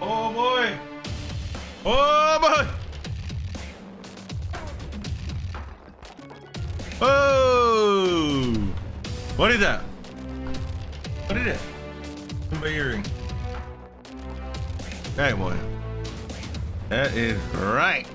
Oh boy. Oh boy. Oh. What is that? What is it? My earring. Hey boy. That is right.